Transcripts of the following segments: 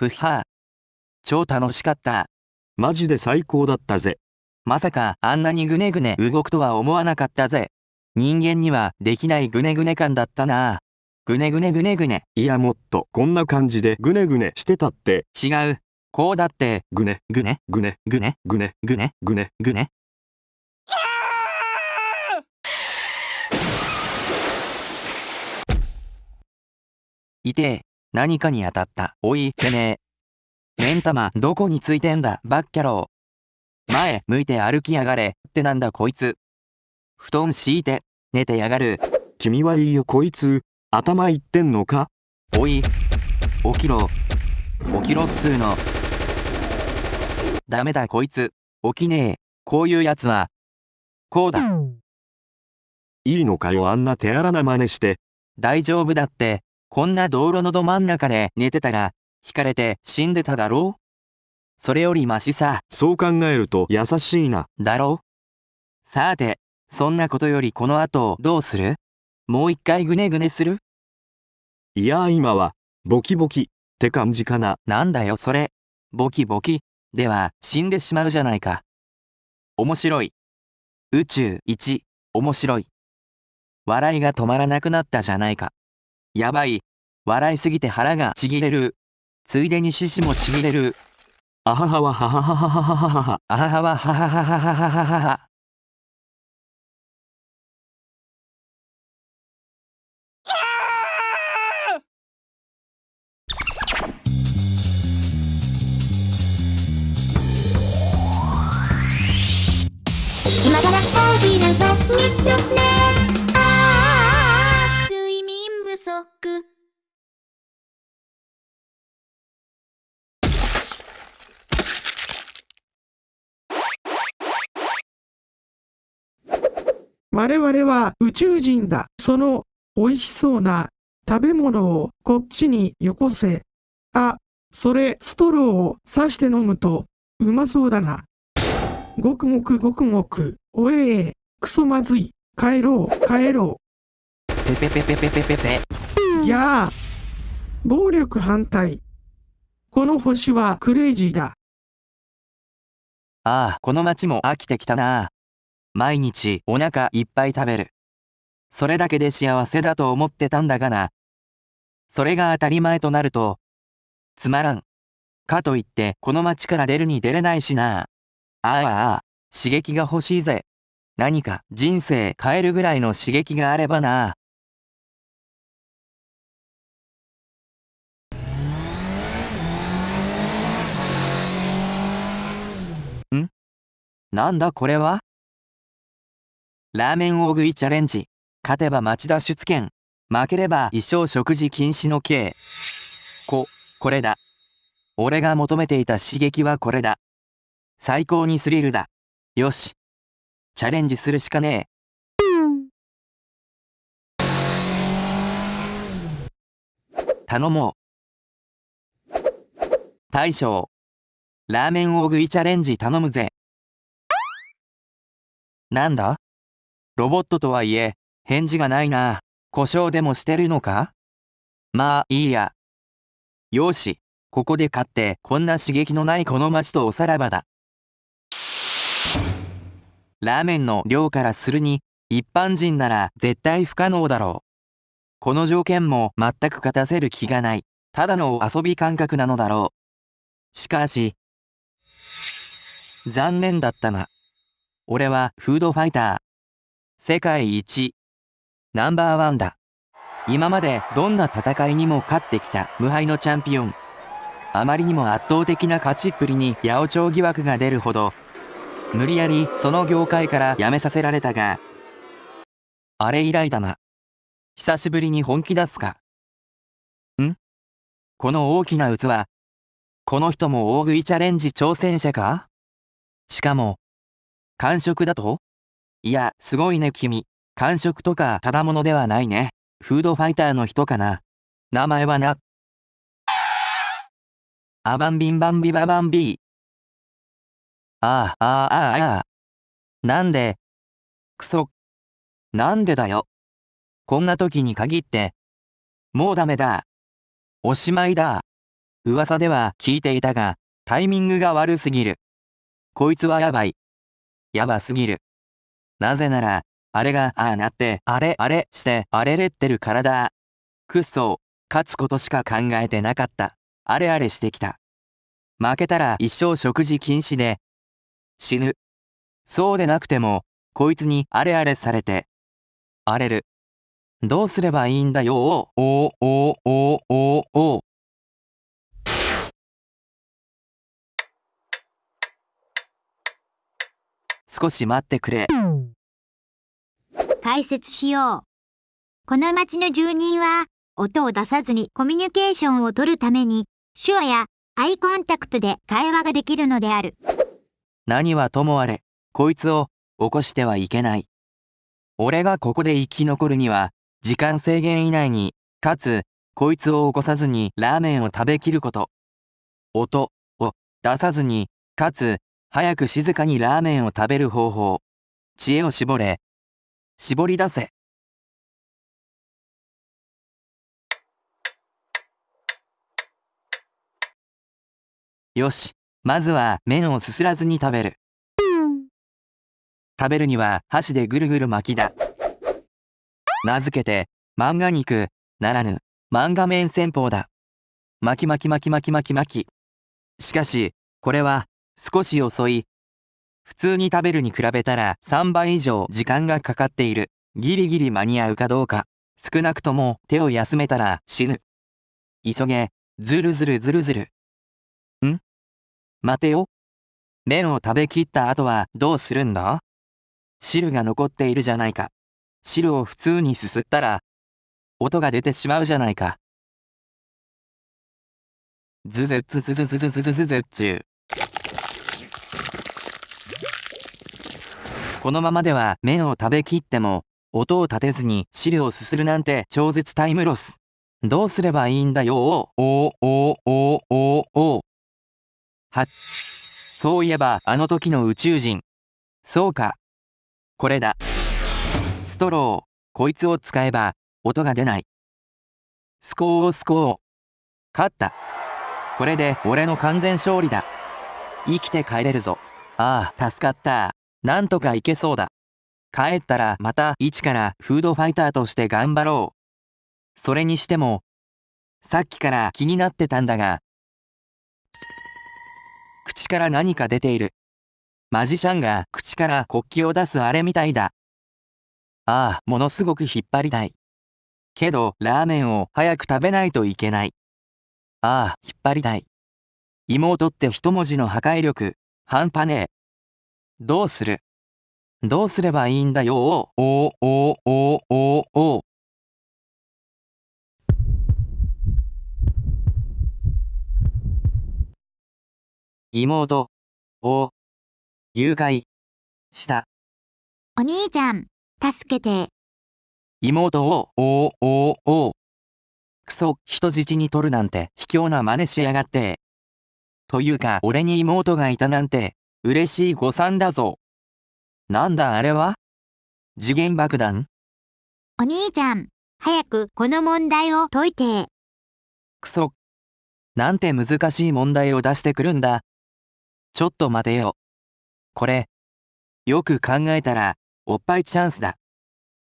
プッハー。超楽しかった。マジで最高だったぜ。まさかあんなにぐねぐね動くとは思わなかったぜ。人間にはできないぐねぐね感だったな。ぐねぐねぐねぐね。いやもっとこんな感じでぐねぐねしてたって、違う。こうだって、ぐね、ぐね、ぐね、ぐね、ぐね、ぐね、ぐね。ぐね。いてえ。何かに当たった。おい、てめえ。目ん玉、どこについてんだ、バッキャロー。前、向いて歩きやがれ。ってなんだこいつ。布団敷いて、寝てやがる。君はいいよこいつ、頭いってんのか？おい、起きろ。起きろっつーの。ダメだこいつ。起きねえ。こういうやつは。こうだ。いいのかよあんな手荒な真似して。大丈夫だって。こんな道路のど真ん中で寝てたら、引かれて死んでただろう？それよりマシさ、そう考えると優しいな。だろさて、そんなことよりこの後どうする？もう一回ぐねぐねする？いやー今は、ボキボキ、って感じかな。なんだよそれ。ボキボキ。では、死んでしまうじゃないか。面白い。宇宙1、面白い。笑いが止まらなくなったじゃないか。やばい。笑いすぎて腹がちぎれる。ついでに獅子もちぎれる。あははははははははははは。あははははははははははは。今から大きなぞ日とねああ我々は宇宙人だ。その美味しそうな食べ物をこっちによこせ。あ、それストローを刺して飲むとうまそうだな。ごくごくごくごく。おええ、クソまずい。帰ろう、帰ろペペペペペペペペ。う。ぎゃあ。暴力反対。この星はクレイジーだ。ああ、この街も飽きてきたな。毎日お腹いっぱい食べる。それだけで幸せだと思ってたんだがな。それが当たり前となると、つまらん。かといってこの街から出るに出れないしな。ああああ、刺激が欲しいぜ。何か人生変えるぐらいの刺激があればな。ん？なんだこれは？ラーメン大食いチャレンジ。勝てば町田出券。負ければ一生食事禁止の刑。こ、これだ。俺が求めていた刺激はこれだ。最高にスリルだ。よし。チャレンジするしかねえ。頼もう。大将。ラーメン大食いチャレンジ頼むぜ。なんだ？ロボットとはいえ、返事がないな。故障でもしてるのか？まあいいや。よし、ここで勝ってこんな刺激のないこの街とおさらばだ。ラーメンの量からするに、一般人なら絶対不可能だろう。この条件も全く勝たせる気がない。ただの遊び感覚なのだろう。しかし、残念だったな。俺はフードファイター。世界一。ナンバーワンだ。今までどんな戦いにも勝ってきた無敗のチャンピオン。あまりにも圧倒的な勝ちっぷりに八百長疑惑が出るほど、無理やりその業界から辞めさせられたが、あれ以来だな。久しぶりに本気出すか。ん？この大きな器。この人も大食いチャレンジ挑戦者か？しかも、完食だと？いや、すごいね君。完食とかただものではないね。フードファイターの人かな。名前はな。アバンビンバンビババンビー。ああ、ああ、ああ、ああ。なんで？くそ。なんでだよ。こんな時に限って。もうダメだ。おしまいだ。噂では聞いていたが、タイミングが悪すぎる。こいつはやばい。やばすぎる。なぜなら、あれがああなって、あれあれしてあれれってるからだ。くっそ勝つことしか考えてなかった。あれあれしてきた。負けたら一生食事禁止で、死ぬ。そうでなくても、こいつにあれあれされて、荒れる。どうすればいいんだよおおおおおお少し待ってくれ。解説しよう。この町の住人は、音を出さずにコミュニケーションを取るために、手話やアイコンタクトで会話ができるのである。何はともあれ、こいつを起こしてはいけない。俺がここで生き残るには、時間制限以内に、かつ、こいつを起こさずにラーメンを食べきること。音を出さずに、かつ、早く静かにラーメンを食べる方法。知恵を絞れ。絞り出せ。よし、まずは麺をすすらずに食べる。食べるには箸でぐるぐる巻きだ。名付けて、漫画肉、ならぬ、漫画麺戦法だ。巻き巻き巻き巻き巻き巻き。しかし、これは、少し遅い。普通に食べるに比べたら3倍以上時間がかかっている。ギリギリ間に合うかどうか。少なくとも手を休めたら死ぬ。急げ、ずるずるずるずる。ん？待てよ。麺を食べきった後はどうするんだ？汁が残っているじゃないか。汁を普通にすすったら、音が出てしまうじゃないか。ズズズズズズズズズズズズこのままでは麺を食べきっても、音を立てずに汁をすするなんて超絶タイムロス。どうすればいいんだよおおおおおおはそういえばあの時の宇宙人。そうか。これだ。ストロー。こいつを使えば音が出ない。スコースコー。勝った。これで俺の完全勝利だ。生きて帰れるぞ。ああ、助かった。なんとかいけそうだ。帰ったらまた一からフードファイターとして頑張ろう。それにしても、さっきから気になってたんだが、口から何か出ている。マジシャンが口から国旗を出すあれみたいだ。ああ、ものすごく引っ張りたい。けど、ラーメンを早く食べないといけない。ああ、引っ張りたい。妹って一文字の破壊力、半端ねえ。どうする？どうすればいいんだよ？おおおおおお。妹。を誘拐。した。お兄ちゃん、助けて。妹を。おおお。クソ人質に取るなんて卑怯な真似しやがって。というか俺に妹がいたなんて嬉しい誤算だぞ。なんだあれは？次元爆弾？お兄ちゃん、早くこの問題を解いて。くそ。なんて難しい問題を出してくるんだ。ちょっと待てよ。これ、よく考えたら、おっぱいチャンスだ。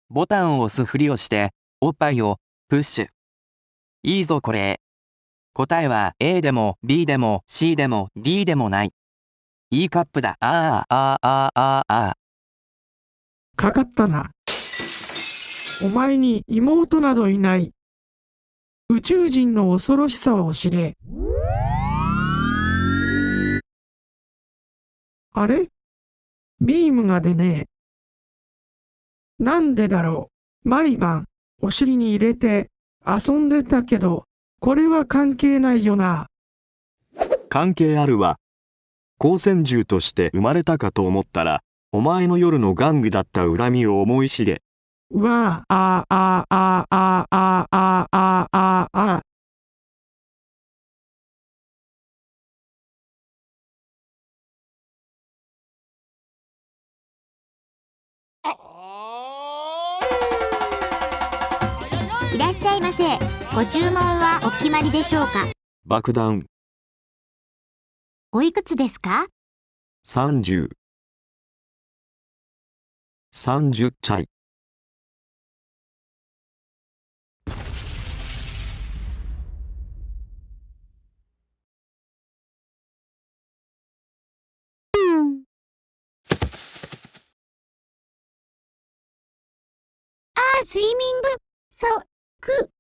ボタンを押すふりをして、おっぱいをプッシュ。いいぞこれ。答えは A でも B でも C でも D でもない。いいカップだ。ああ、ああ、ああ、ああ。かかったな。お前に妹などいない。宇宙人の恐ろしさを知れ。あれ？ビームが出ねえ。なんでだろう。毎晩、お尻に入れて遊んでたけど、これは関係ないよな。関係あるわ。光線銃として生まれたかと思ったら、お前の夜の玩具だった恨みを思い知れ。わあ、ああ、ああ、ああ、ああ、ああ。いらっしゃいませ。ご注文はお決まりでしょうか？爆弾。おいくつですか？30。30歳。あ、睡眠不足。